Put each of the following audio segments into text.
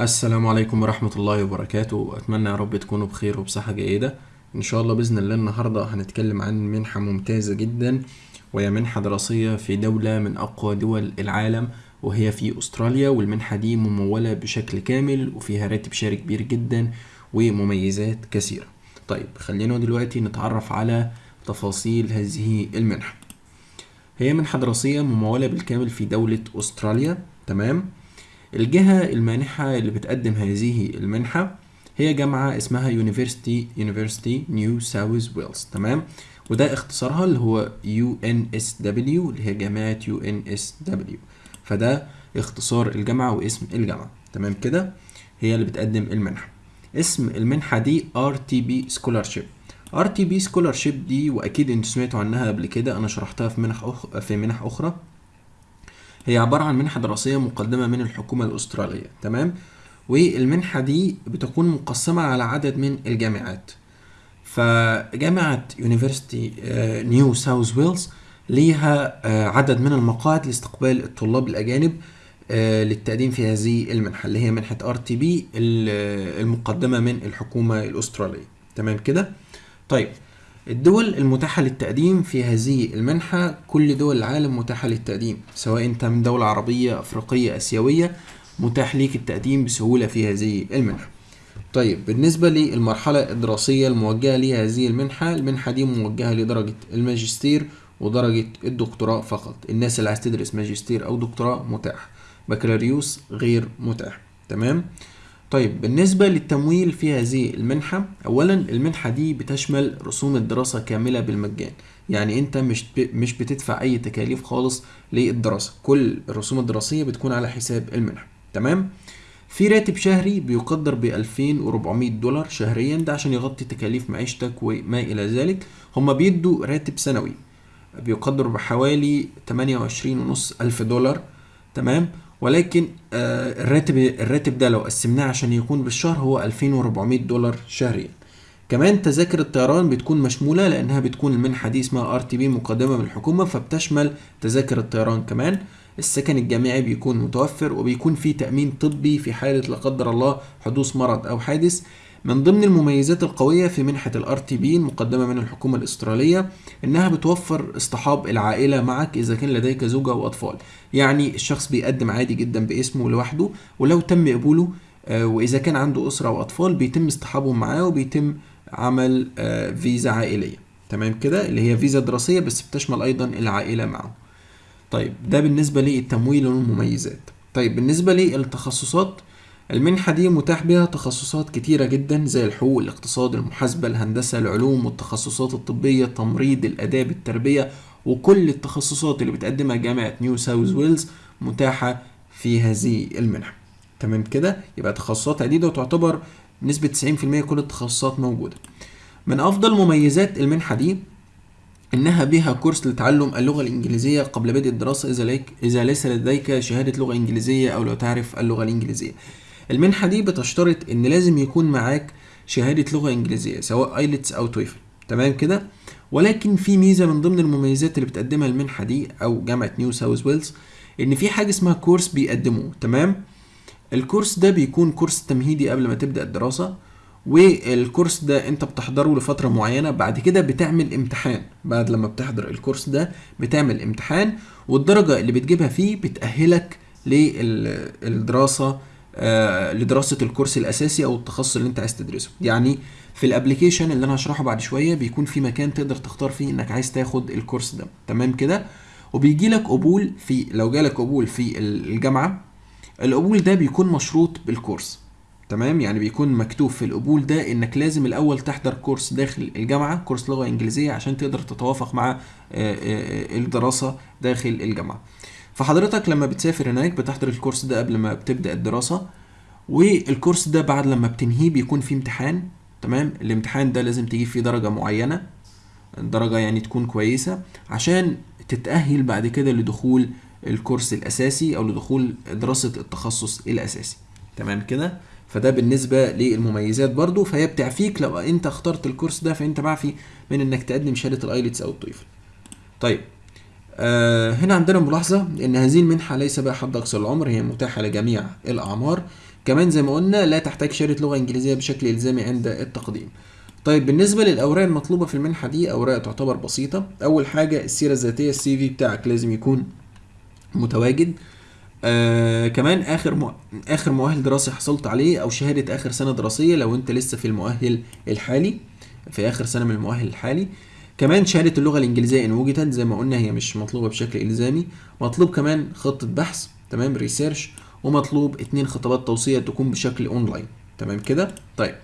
السلام عليكم ورحمة الله وبركاته. أتمنى يا رب تكونوا بخير وبصحة جيدة. إن شاء الله بإذن الله النهاردة هنتكلم عن منحة ممتازة جدا وهي منحة دراسية في دولة من أقوى دول العالم وهي في أستراليا والمنحة دي ممولة بشكل كامل وفيها راتب شهري كبير جدا ومميزات كثيرة. طيب خلينا دلوقتي نتعرف على تفاصيل هذه المنحة. هي منحة دراسية ممولة بالكامل في دولة أستراليا تمام؟ الجهة المانحة اللي بتقدم هذه المنحة هي جامعة اسمها University University New South Wales تمام؟ وده اختصارها اللي هو UNSW اللي هي جامعة UNSW فده اختصار الجامعة واسم الجامعة تمام كده؟ هي اللي بتقدم المنحة. اسم المنحة دي RTB Scholarship. RTB Scholarship دي وأكيد أنتوا سمعتوا عنها قبل كده أنا شرحتها في منح أخ... في منح أخرى. هي عبارة عن منحة دراسية مقدمة من الحكومة الأسترالية تمام؟ والمنحة دي بتكون مقسمة على عدد من الجامعات. فجامعة University نيو ساوث ويلز ليها آه، عدد من المقاعد لاستقبال الطلاب الأجانب آه، للتقديم في هذه المنحة اللي هي منحة RTP المقدمة من الحكومة الأسترالية. تمام كده؟ طيب الدول المتاحة للتقديم في هذه المنحة كل دول العالم متاحة للتقديم سواء أنت من دولة عربية أفريقية آسيوية متاح ليك التقديم بسهولة في هذه المنحة. طيب بالنسبة للمرحلة الدراسية الموجهة لهذه المنحة المنحة دي موجهة لدرجة الماجستير ودرجة الدكتوراه فقط. الناس اللي عايز تدرس ماجستير أو دكتوراه متاح. بكالوريوس غير متاح. تمام؟ طيب بالنسبة للتمويل في هذه المنحة أولا المنحة دي بتشمل رسوم الدراسة كاملة بالمجان. يعني أنت مش. مش بتدفع أي تكاليف خالص للدراسة. كل الرسوم الدراسية بتكون على حساب المنحة. تمام؟ في راتب شهري بيقدر ب 2400 دولار شهريا. ده عشان يغطي تكاليف معيشتك وما إلى ذلك. هما بيدوا راتب سنوي بيقدر بحوالي 28 ونص ألف دولار. تمام؟ ولكن آه الراتب الراتب ده لو قسمناه عشان يكون بالشهر هو 2400 دولار شهريا. كمان تذاكر الطيران بتكون مشمولة لأنها بتكون المنحة دي اسمها RTP مقدمة من الحكومة فبتشمل تذاكر الطيران كمان. السكن الجامعي بيكون متوفر وبيكون في تأمين طبي في حالة لا قدر الله حدوث مرض أو حادث. من ضمن المميزات القوية في منحة تي بي المقدمة من الحكومة الأسترالية إنها بتوفر اصطحاب العائلة معك إذا كان لديك زوجة وأطفال يعني الشخص بيقدم عادي جدا باسمه لوحده ولو تم قبوله آه، وإذا كان عنده أسرة وأطفال بيتم اصطحابهم معاه وبيتم عمل آه، فيزا عائلية. تمام كده؟ اللي هي فيزا دراسية بس بتشمل أيضا العائلة معه. طيب ده بالنسبة للتمويل والمميزات. طيب بالنسبة للتخصصات المنحة دي متاح بها تخصصات كتيرة جدا زي الحقوق الاقتصاد المحاسبة الهندسة العلوم والتخصصات الطبية التمريض الآداب التربية وكل التخصصات اللي بتقدمها جامعة نيو ساوث ويلز متاحة في هذه المنحة. تمام كده؟ يبقى تخصصات عديدة وتعتبر بنسبة 90% كل التخصصات موجودة. من أفضل مميزات المنحة دي إنها بها كورس لتعلم اللغة الإنجليزية قبل بدء الدراسة إذا ليك إذا ليس لديك شهادة لغة إنجليزية أو لو تعرف اللغة الإنجليزية. المنحة دي بتشترط إن لازم يكون معاك شهادة لغة إنجليزية سواء IELTS أو TOEFL تمام كده؟ ولكن في ميزة من ضمن المميزات اللي بتقدمها المنحة دي أو جامعة نيو ساوث ويلز إن في حاجة اسمها كورس بيقدموه تمام؟ الكورس ده بيكون كورس تمهيدي قبل ما تبدأ الدراسة والكورس ده أنت بتحضره لفترة معينة بعد كده بتعمل امتحان بعد لما بتحضر الكورس ده بتعمل امتحان والدرجة اللي بتجيبها فيه بتأهلك للدراسة آه لدراسة الكورس الأساسي أو التخصص اللي أنت عايز تدرسه. يعني في ال application اللي أنا هشرحه بعد شوية بيكون في مكان تقدر تختار فيه إنك عايز تاخد الكورس ده. تمام كده؟ وبيجي لك قبول في لو جالك قبول في الجامعة القبول ده بيكون مشروط بالكورس. تمام؟ يعني بيكون مكتوب في القبول ده إنك لازم الأول تحضر كورس داخل الجامعة كورس لغة إنجليزية عشان تقدر تتوافق مع آه، آه، الدراسة داخل الجامعة. فحضرتك لما بتسافر هناك بتحضر الكورس ده قبل ما بتبدأ الدراسة والكورس ده بعد لما بتنهيه بيكون فيه امتحان تمام؟ الامتحان ده لازم تجيب فيه درجة معينة درجة يعني تكون كويسة عشان تتأهل بعد كده لدخول الكورس الأساسي أو لدخول دراسة التخصص الأساسي. تمام كده؟ فده بالنسبة للمميزات برضو فهي بتعفيك لو أنت اخترت الكورس ده فأنت معفي من إنك تقدم شهادة ال IELTS أو ال TOEFL طيب آه هنا عندنا ملاحظة إن هذه المنحة ليس بها حد أقصى العمر هي متاحة لجميع الأعمار. كمان زي ما قلنا لا تحتاج شهادة لغة إنجليزية بشكل إلزامي عند التقديم. طيب بالنسبة للأوراق المطلوبة في المنحة دي أوراق تعتبر بسيطة. أول حاجة السيرة الذاتية ال CV بتاعك لازم يكون متواجد. آه كمان آخر مو... آخر مؤهل دراسي حصلت عليه أو شهادة آخر سنة دراسية لو أنت لسه في المؤهل الحالي في آخر سنة من المؤهل الحالي. كمان شهادة اللغة الإنجليزية إن وجدت زي ما قلنا هي مش مطلوبة بشكل إلزامي. مطلوب كمان خطه بحث تمام research ومطلوب اتنين خطابات توصية تكون بشكل اونلاين تمام كده؟ طيب.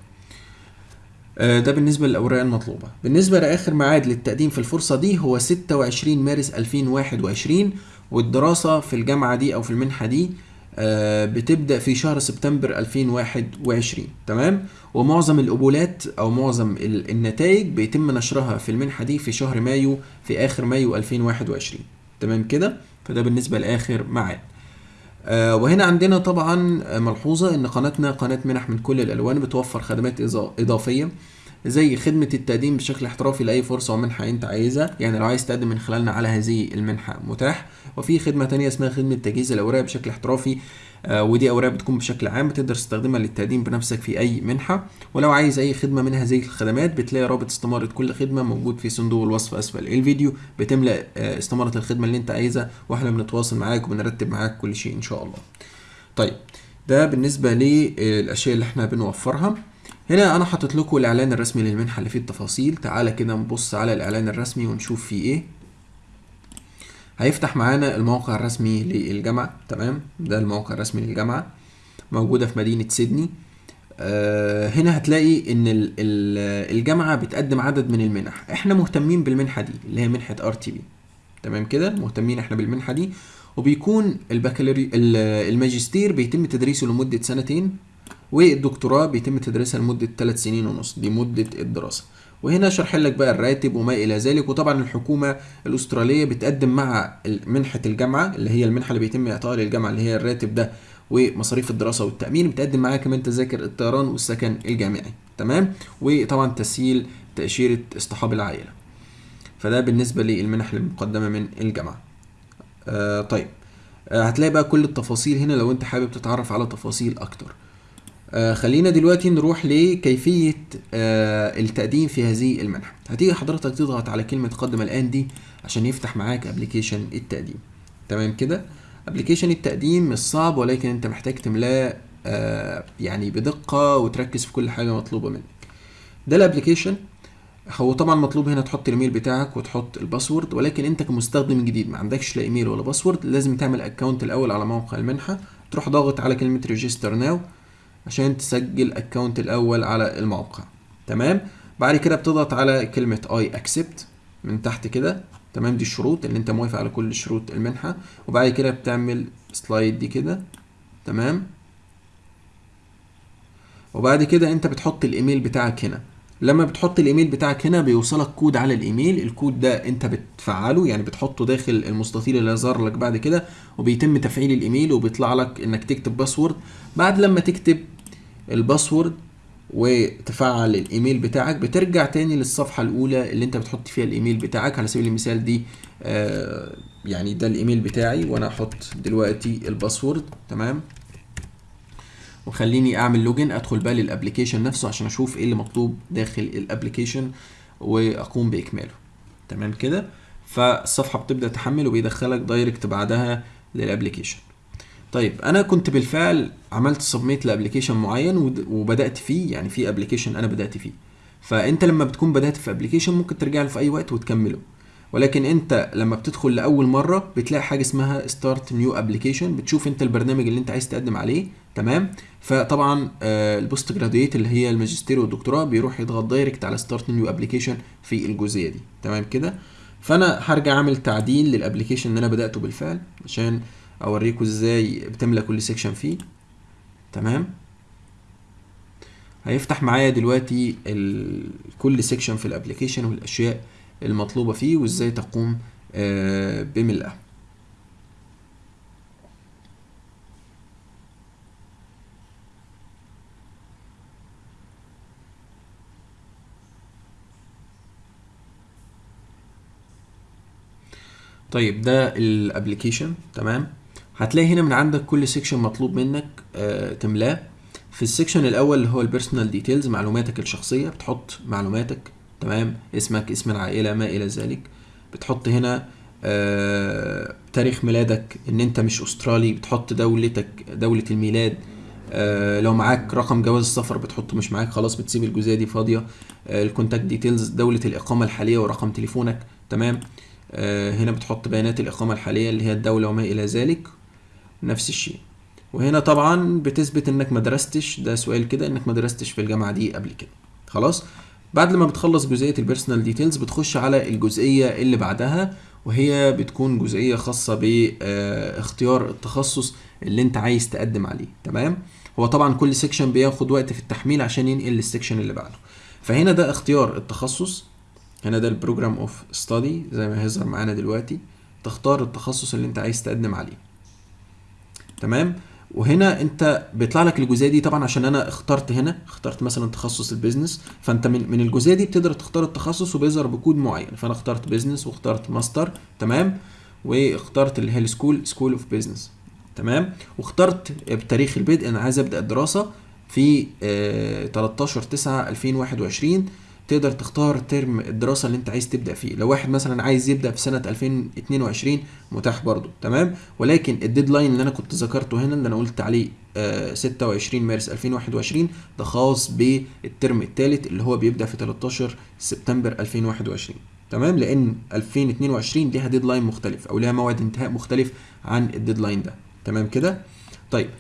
آه، ده بالنسبة للأوراق المطلوبة. بالنسبة لآخر ميعاد للتقديم في الفرصة دي هو 26 مارس 2021 والدراسة في الجامعة دي أو في المنحة دي بتبدأ في شهر سبتمبر 2021 تمام؟ ومعظم القبولات أو معظم ال- النتائج بيتم نشرها في المنحة دي في شهر مايو في آخر مايو 2021 تمام كده؟ فده بالنسبة لآخر ميعاد آه، وهنا عندنا طبعا آه، ملحوظة إن قناتنا قناة منح من كل الألوان بتوفر خدمات إضا- إضافية. زي خدمة التقديم بشكل احترافي لأي فرصة ومنحة أنت عايزها. يعني لو عايز تقدم من خلالنا على هذه المنحة متاح. وفي خدمة تانية اسمها خدمة تجهيز الأوراق بشكل احترافي. آه، ودي أوراق بتكون بشكل عام بتقدر تستخدمها للتقديم بنفسك في أي منحة. ولو عايز أي خدمة من هذه الخدمات بتلاقي رابط استمارة كل خدمة موجود في صندوق الوصف أسفل الفيديو. بتملأ آه، استمارة الخدمة اللي أنت عايزها وإحنا بنتواصل معاك وبنرتب معاك كل شيء إن شاء الله. طيب ده بالنسبة للأشياء اللي إحنا بنوفرها. هنا أنا حاطط لكم الإعلان الرسمي للمنحة اللي فيه التفاصيل. تعالى كده نبص على الإعلان الرسمي ونشوف فيه إيه. هيفتح معانا الموقع الرسمي للجامعة تمام؟ ده الموقع الرسمي للجامعة موجودة في مدينة سيدني. آه هنا هتلاقي إن ال- ال- الجامعة بتقدم عدد من المنح. إحنا مهتمين بالمنحة دي اللي هي منحة RTP تمام كده؟ مهتمين إحنا بالمنحة دي. وبيكون البكالوري ال- الماجستير بيتم تدريسه لمدة سنتين. والدكتوراه بيتم تدريسها لمدة ثلاث سنين ونص. دي مدة الدراسة. وهنا شرح لك بقى الراتب وما إلى ذلك. وطبعا الحكومة الأسترالية بتقدم مع ال- منحة الجامعة اللي هي المنحة اللي بيتم إعطائها للجامعة اللي هي الراتب ده ومصاريف الدراسة والتأمين. بتقدم معاها كمان تذاكر الطيران والسكن الجامعي. تمام؟ وطبعا تسهيل تأشيرة اصطحاب العائلة. فده بالنسبة للمنح المقدمة من الجامعة. آه طيب. آه هتلاقي بقى كل التفاصيل هنا لو أنت حابب تتعرف على تفاصيل أكتر. آه خلينا دلوقتي نروح لكيفية آه التقديم في هذه المنحة. هتيجي حضرتك تضغط على كلمة قدم الآن دي عشان يفتح معاك application التقديم. تمام كده؟ application التقديم مش صعب ولكن أنت محتاج تملاه آه يعني بدقة وتركز في كل حاجة مطلوبة منك. ده ال application هو طبعا مطلوب هنا تحط الإيميل بتاعك وتحط ال password ولكن أنت كمستخدم جديد ما عندكش لا إيميل ولا password لازم تعمل account الأول على موقع المنحة تروح ضاغط على كلمة register now عشان تسجل account الأول على الموقع. تمام؟ بعد كده بتضغط على كلمة I accept من تحت كده. تمام؟ دي الشروط اللي انت موافق على كل شروط المنحة. وبعد كده بتعمل slide دي كده. تمام؟ وبعد كده انت بتحط الإيميل بتاعك هنا. لما بتحط الإيميل بتاعك هنا بيوصلك كود على الإيميل الكود ده أنت بتفعله يعني بتحطه داخل المستطيل اللي ظهر لك بعد كده وبيتم تفعيل الإيميل وبيطلع لك إنك تكتب password بعد لما تكتب ال password وتفعل الإيميل بتاعك بترجع تاني للصفحة الأولى اللي أنت بتحط فيها الإيميل بتاعك. على سبيل المثال دي آه يعني ده الإيميل بتاعي وأنا هحط دلوقتي ال password تمام؟ وخليني أعمل login أدخل بقى لل application نفسه عشان أشوف إيه اللي مطلوب داخل ال application وأقوم بإكماله. تمام كده؟ فالصفحة بتبدأ تحمل وبيدخلك direct بعدها لل application طيب أنا كنت بالفعل عملت submit ل application معين وبدأت فيه يعني في application أنا بدأت فيه. فأنت لما بتكون بدأت في application ممكن ترجع له في أي وقت وتكمله. ولكن انت لما بتدخل لأول مرة بتلاقي حاجة اسمها start new application بتشوف انت البرنامج اللي انت عايز تقدم عليه تمام فطبعا آه، ال postgraduate اللي هي الماجستير والدكتوراه بيروح يضغط direct على start new application في الجزئية دي تمام كده فأنا هرجع أعمل تعديل لل application اللي أنا بدأته بالفعل عشان اوريكم إزاي بتملى كل section فيه تمام هيفتح معايا دلوقتي. كل section في ال application والأشياء المطلوبة فيه وإزاي تقوم آه، بملئها طيب ده ال application تمام؟ هتلاقي هنا من عندك كل section مطلوب منك آه تملاه. في ال section الأول اللي هو ال personal details معلوماتك الشخصية بتحط معلوماتك. تمام؟ اسمك اسم العائلة ما إلى ذلك. بتحط هنا آه تاريخ ميلادك إن أنت مش أسترالي بتحط دولتك دولة الميلاد. آه لو معاك رقم جواز السفر بتحطه مش معاك خلاص بتسيب الجزئيه دي فاضية. آه ال contact details دولة الإقامة الحالية ورقم تليفونك. تمام؟ آه هنا بتحط بيانات الإقامة الحالية اللي هي الدولة وما إلى ذلك. نفس الشيء. وهنا طبعا بتثبت إنك ما درستش ده سؤال كده إنك ما درستش في الجامعة دي قبل كده. خلاص؟ بعد لما بتخلص جزئية ال personal details بتخش على الجزئية اللي بعدها وهي بتكون جزئية خاصة باختيار التخصص اللي انت عايز تقدم عليه تمام؟ هو طبعا كل section بياخد وقت في التحميل عشان ينقل لل section اللي بعده. فهنا ده اختيار التخصص هنا ده ال program of study زي ما هيظهر معانا دلوقتي تختار التخصص اللي انت عايز تقدم عليه تمام؟ وهنا انت بيطلع لك الجزئية دي طبعا عشان أنا اخترت هنا اخترت مثلا تخصص ال business. فأنت من من الجزئية دي بتقدر تختار التخصص وبيظهر بكود معين. فأنا اخترت business واخترت ماستر تمام؟ واخترت اللي هي ال school school of business تمام؟ واخترت بتاريخ البدء أنا عايز أبدأ الدراسة في آه 13 9 2021 تقدر تختار term الدراسة اللي انت عايز تبدأ فيه. لو واحد مثلا عايز يبدأ في سنة 2022 متاح برضو تمام؟ ولكن ال deadline اللي أنا كنت ذكرته هنا اللي أنا قلت عليه آه 26 مارس 2021 ده خاص بال term الثالث اللي هو بيبدأ في 13 سبتمبر 2021 تمام؟ لأن 2022 ليها deadline مختلف أو ليها موعد انتهاء مختلف عن ال deadline ده تمام كده؟ طيب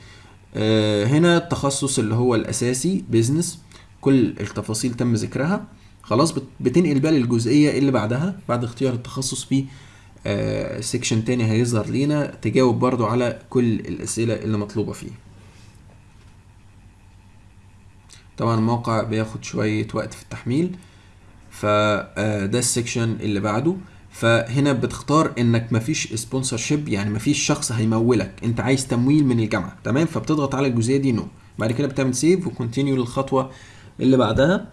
آه هنا التخصص اللي هو الأساسي business كل التفاصيل تم ذكرها. خلاص بتنقل بقى للجزئية اللي بعدها بعد اختيار التخصص في آه section تاني هيظهر لينا تجاوب برضو على كل الأسئلة اللي مطلوبة فيه. طبعا الموقع بياخد شوية وقت في التحميل فده ال section اللي بعده. فهنا بتختار إنك مفيش sponsorship يعني مفيش شخص هيمولك. أنت عايز تمويل من الجامعة. تمام؟ فبتضغط على الجزئية دي no بعد كده بتعمل save و continue للخطوة اللي بعدها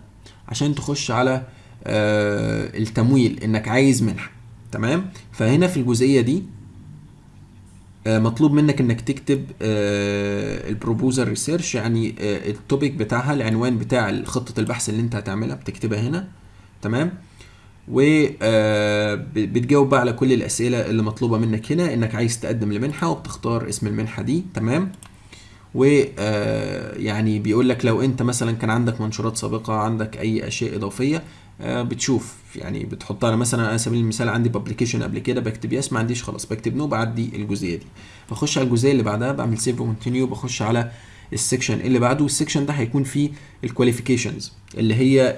عشان تخش على آه التمويل إنك عايز منحه تمام؟ فهنا في الجزئية دي آه مطلوب منك إنك تكتب آه ال proposal research يعني آه ال topic بتاعها العنوان بتاع خطة البحث اللي أنت هتعملها بتكتبها هنا. تمام؟ وبتجاوب بقى على كل الأسئلة اللي مطلوبة منك هنا إنك عايز تقدم لمنحة وبتختار اسم المنحة دي. تمام؟ ويعني بيقول لك لو انت مثلا كان عندك منشورات سابقة عندك أي أشياء إضافية بتشوف يعني بتحطها أنا مثلا على سبيل المثال عندي publication قبل كده بكتب yes ما عنديش خلاص بكتب no بعدي الجزئية دي. بخش على الجزئية اللي بعدها بعمل save و continue بخش على ال section اللي بعده ال section ده هيكون فيه ال qualifications اللي هي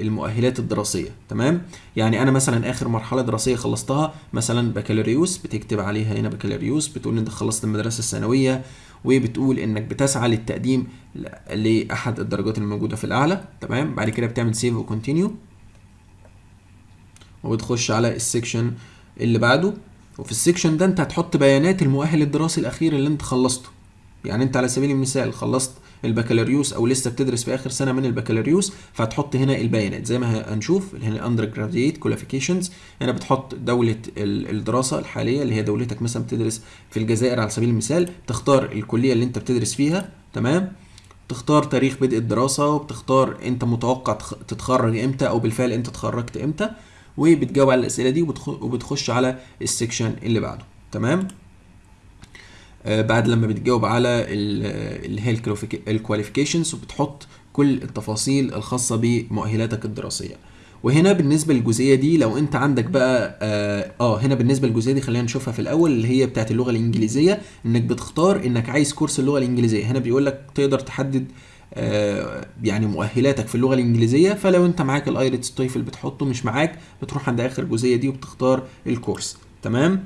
المؤهلات الدراسية تمام؟ يعني أنا مثلا آخر مرحلة دراسية خلصتها مثلا بكالوريوس بتكتب عليها هنا بكالوريوس بتقول أنت خلصت المدرسة الثانوية وبتقول إنك بتسعى للتقديم لأحد الدرجات الموجودة في الأعلى تمام؟ بعد كده بتعمل save و continue وبتخش على ال section اللي بعده. وفي ال section ده أنت هتحط بيانات المؤهل الدراسي الأخير اللي أنت خلصته. يعني أنت على سبيل المثال خلصت البكالوريوس أو لسه بتدرس في آخر سنة من البكالوريوس فهتحط هنا البيانات. زي ما هنشوف هنا undergraduate qualifications هنا بتحط دولة الدراسة الحالية اللي هي دولتك مثلا بتدرس في الجزائر على سبيل المثال. تختار الكلية اللي انت بتدرس فيها تمام؟ تختار تاريخ بدء الدراسة وبتختار انت متوقع تتخرج إمتى أو بالفعل انت اتخرجت إمتى. وبتجاوب على الأسئلة دي وبتخش على ال section اللي بعده. تمام؟ بعد لما بتجاوب على اللي هي ال qualifications وبتحط كل التفاصيل الخاصة بمؤهلاتك الدراسية. وهنا بالنسبة للجزئية دي لو انت عندك بقى آه, آه هنا بالنسبة للجزئية دي خلينا نشوفها في الأول اللي هي بتاعت اللغة الإنجليزية إنك بتختار إنك عايز course اللغة الإنجليزية. هنا بيقول لك تقدر تحدد آه يعني مؤهلاتك في اللغة الإنجليزية. فلو انت معاك ال IELTS TOEFL بتحطه مش معاك بتروح عند آخر جزئية دي وبتختار ال course. تمام؟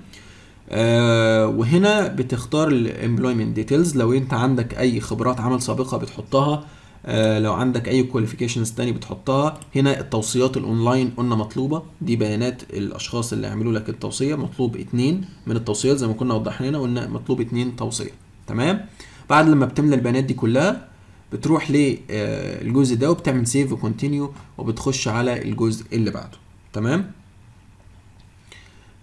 آه وهنا بتختار ال employment details لو انت عندك اي خبرات عمل سابقة بتحطها آه لو عندك اي qualifications تاني بتحطها. هنا التوصيات الاونلاين قلنا مطلوبة. دي بيانات الأشخاص اللي عملوا لك التوصية. مطلوب اتنين من التوصيات زي ما كنا وضحنا هنا قلنا مطلوب اتنين توصية. تمام؟ بعد لما بتملى البيانات دي كلها بتروح للجزء ده وبتعمل save و continue وبتخش على الجزء اللي بعده. تمام؟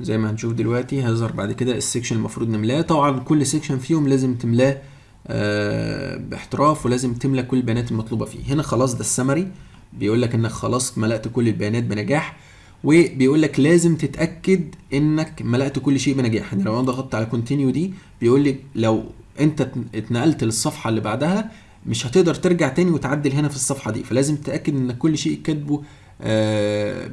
زي ما هنشوف دلوقتي هيظهر بعد كده ال section المفروض نملاه. طبعا كل section فيهم لازم تملاه آه باحتراف ولازم تملى كل البيانات المطلوبة فيه. هنا خلاص ده السمري بيقول لك إنك خلاص ملأت كل البيانات بنجاح وبيقول لك لازم تتأكد إنك ملأت كل شيء بنجاح. يعني لو أنا ضغطت على continue دي بيقول لي لو أنت اتنقلت للصفحة اللي بعدها مش هتقدر ترجع تاني وتعدل هنا في الصفحة دي. فلازم تتأكد ان كل شيء كاتبه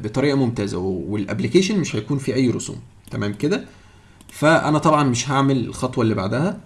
بطريقة ممتازة وال application مش هيكون فيه أي رسوم. تمام كده؟ فأنا طبعا مش هعمل الخطوة اللي بعدها.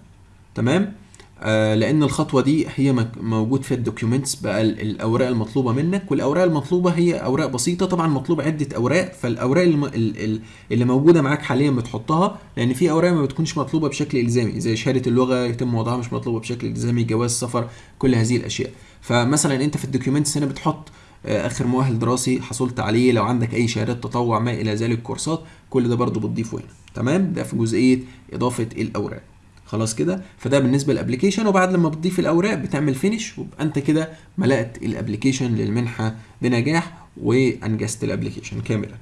تمام؟ آه لأن الخطوة دي هي موجود في ال documents بقى الأوراق المطلوبة منك والأوراق المطلوبة هي أوراق بسيطة. طبعا مطلوب عدة أوراق فالأوراق اللي, اللي موجودة معاك حاليا بتحطها لأن في أوراق ما بتكونش مطلوبة بشكل إلزامي زي شهادة اللغة يتم وضعها مش مطلوبة بشكل إلزامي جواز سفر كل هذه الأشياء. فمثلا أنت في ال documents هنا بتحط آخر مؤهل دراسي حصلت عليه. لو عندك أي شهادات تطوع ما إلى ذلك كورسات كل ده برضو بتضيفه هنا تمام؟ ده في جزئية إضافة الأوراق. خلاص كده؟ فده بالنسبة لل application وبعد لما بتضيف الأوراق بتعمل finish ويبقى أنت كده ملأت الابلكيشن للمنحة بنجاح وأنجزت الابلكيشن كاملا.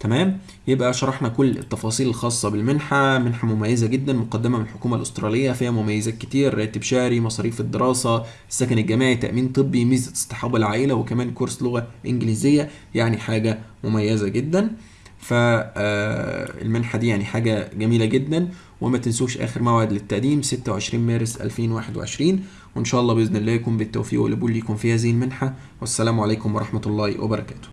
تمام؟ يبقى شرحنا كل التفاصيل الخاصة بالمنحة منحة مميزة جدا مقدمة من الحكومة الأسترالية فيها مميزات كتير راتب شهري مصاريف الدراسة السكن الجامعي تأمين طبي ميزة اصطحاب العائلة وكمان كورس لغة إنجليزية يعني حاجة مميزة جدا. فالمنحة دي يعني حاجة جميلة جدا. وما تنسوش آخر موعد للتقديم 26 مارس 2021 وإن شاء الله بإذن الله يكون بالتوفيق والقبول ليكم في هذه المنحة. والسلام عليكم ورحمة الله وبركاته.